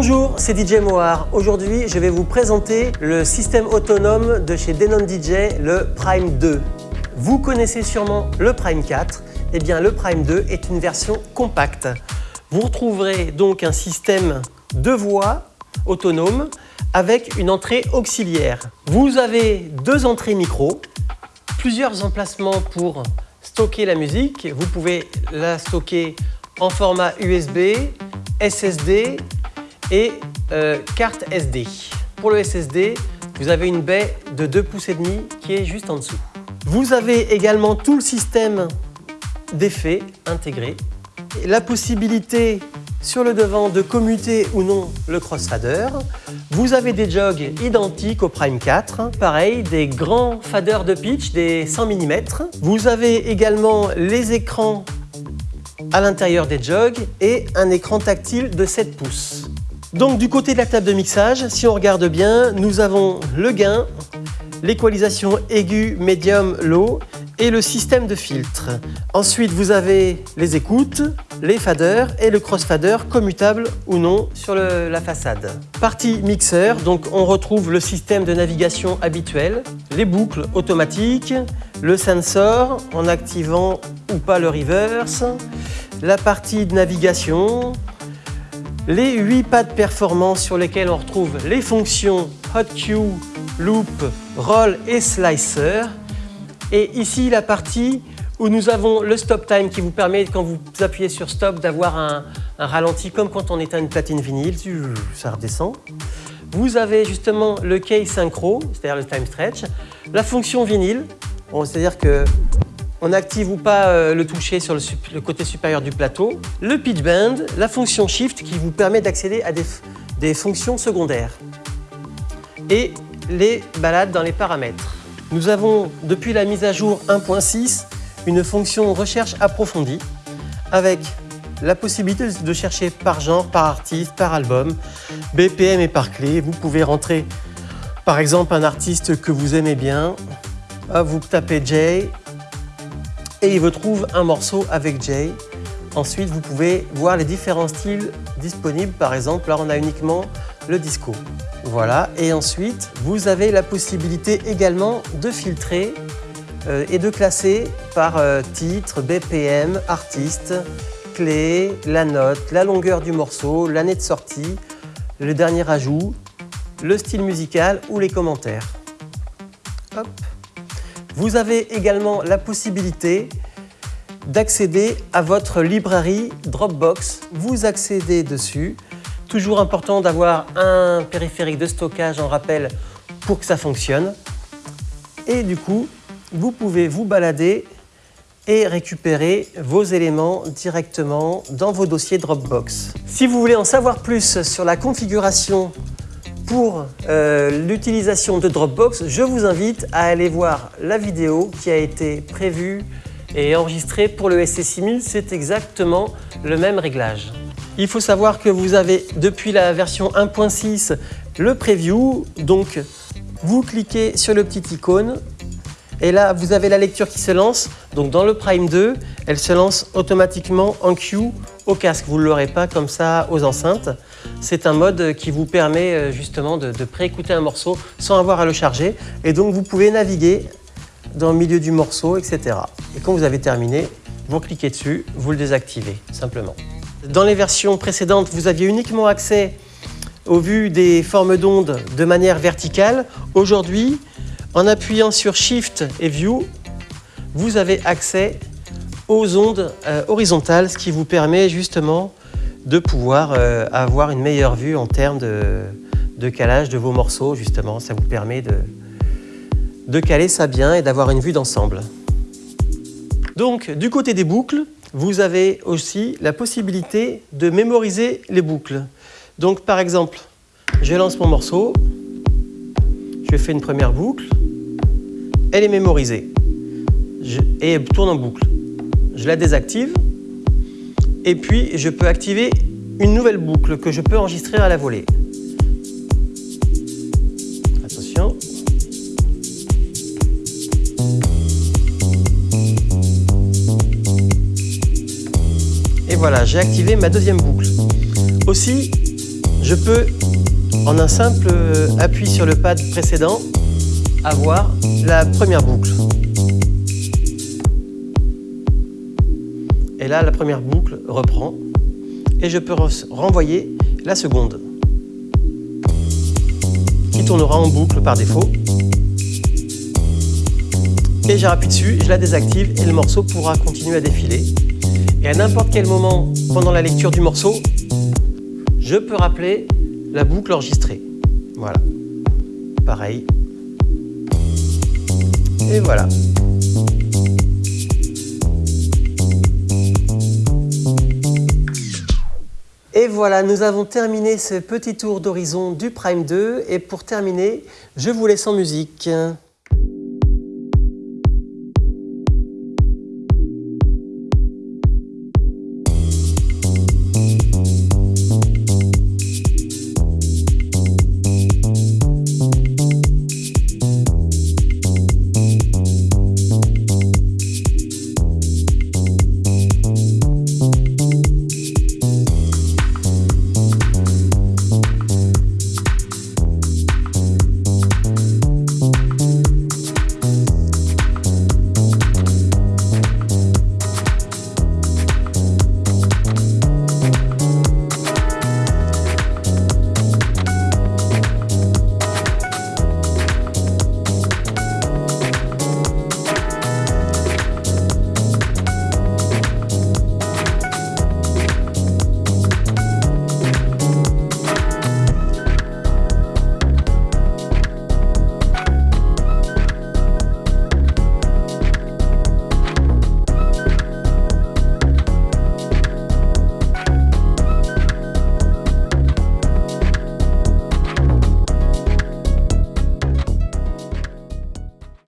Bonjour, c'est DJ Moar. Aujourd'hui, je vais vous présenter le système autonome de chez Denon DJ, le Prime 2. Vous connaissez sûrement le Prime 4. Eh bien, le Prime 2 est une version compacte. Vous retrouverez donc un système de voix autonome avec une entrée auxiliaire. Vous avez deux entrées micro, plusieurs emplacements pour stocker la musique. Vous pouvez la stocker en format USB, SSD et euh, carte SD. Pour le SSD, vous avez une baie de 2 pouces et demi qui est juste en dessous. Vous avez également tout le système d'effets intégré. La possibilité sur le devant de commuter ou non le crossfader. Vous avez des jogs identiques au Prime 4, pareil, des grands faders de pitch, des 100 mm. Vous avez également les écrans à l'intérieur des jogs et un écran tactile de 7 pouces. Donc du côté de la table de mixage, si on regarde bien, nous avons le gain, l'équalisation aiguë, médium, low et le système de filtre. Ensuite, vous avez les écoutes, les faders et le crossfader commutable ou non sur la façade. Partie mixeur, donc on retrouve le système de navigation habituel, les boucles automatiques, le sensor en activant ou pas le reverse, la partie de navigation, les 8 pads performance sur lesquels on retrouve les fonctions Hot Cue, Loop, Roll et Slicer. Et ici, la partie où nous avons le stop time qui vous permet, quand vous appuyez sur stop, d'avoir un, ralenti comme quand on éteint une platine vinyle, ça redescend. Vous avez justement le key synchro, c'est-à-dire le time stretch, la fonction vinyle, c'est-à-dire que on active ou pas euh, le toucher sur le, côté supérieur du plateau, le pitch bend, la fonction shift qui vous permet d'accéder à des fonctions secondaires et les balades dans les paramètres. Nous avons, depuis la mise à jour 1.6, une fonction recherche approfondie avec la possibilité de chercher par genre, par artiste, par album, BPM et par clé. Vous pouvez rentrer par exemple un artiste que vous aimez bien, vous tapez Jay et il vous trouve un morceau avec Jay. Ensuite, vous pouvez voir les différents styles disponibles. Par exemple, là, on a uniquement le disco. Voilà, et ensuite, vous avez la possibilité également de filtrer euh, et de classer par euh, titre, BPM, artiste, clé, la note, la longueur du morceau, l'année de sortie, le dernier ajout, le style musical ou les commentaires. Vous avez également la possibilité d'accéder à votre librairie Dropbox. Vous accédez dessus Toujours important d'avoir un périphérique de stockage en rappel pour que ça fonctionne. Et du coup, vous pouvez vous balader et récupérer vos éléments directement dans vos dossiers Dropbox. Si vous voulez en savoir plus sur la configuration pour euh, l'utilisation de Dropbox, je vous invite à aller voir la vidéo qui a été prévue et enregistrée pour le SC6000. C'est exactement le même réglage. Il faut savoir que vous avez depuis la version 1.6 le preview. Donc, vous cliquez sur le petit icône et là, vous avez la lecture qui se lance. Donc, dans le Prime 2, elle se lance automatiquement en queue au casque. Vous ne l'aurez pas comme ça aux enceintes. C'est un mode qui vous permet euh, justement de, de préécouter un morceau sans avoir à le charger. Et donc, vous pouvez naviguer dans le milieu du morceau, etc. Et quand vous avez terminé, vous cliquez dessus, vous le désactivez, simplement. Dans les versions précédentes, vous aviez uniquement accès aux vues des formes d'ondes de manière verticale. Aujourd'hui, en appuyant sur Shift et View, vous avez accès aux ondes euh, horizontales, ce qui vous permet justement de pouvoir euh, avoir une meilleure vue en termes de, calage de vos morceaux. Justement, ça vous permet de, de caler ça bien et d'avoir une vue d'ensemble. Donc, du côté des boucles, vous avez aussi la possibilité de mémoriser les boucles. Donc par exemple, je lance mon morceau, je fais une première boucle, elle est mémorisée et elle tourne en boucle. Je la désactive et puis je peux activer une nouvelle boucle que je peux enregistrer à la volée. voilà, j'ai activé ma deuxième boucle. Aussi, je peux, en un simple appui sur le pad précédent, avoir la première boucle. Et là, la première boucle reprend et je peux renvoyer la seconde qui tournera en boucle par défaut. Et j'appuie dessus, je la désactive et le morceau pourra continuer à défiler. Et à n'importe quel moment pendant la lecture du morceau, je peux rappeler la boucle enregistrée. Voilà. Pareil. Et voilà. Et voilà, nous avons terminé ce petit tour d'horizon du Prime 2. Et pour terminer, je vous laisse en musique.